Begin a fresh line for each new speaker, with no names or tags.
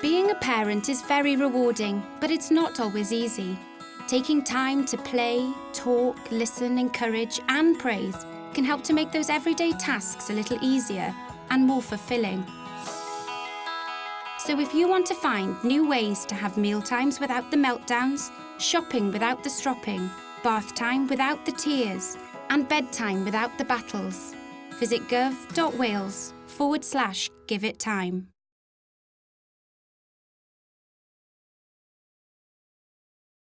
Being a parent is very rewarding, but it's not always easy. Taking time to play, talk, listen, encourage and praise can help to make those everyday tasks a little easier and more fulfilling. So if you want to find new ways to have mealtimes without the meltdowns, shopping without the stropping, bath time without the tears, and bedtime without the battles, visit gov.wales forward slash give it time.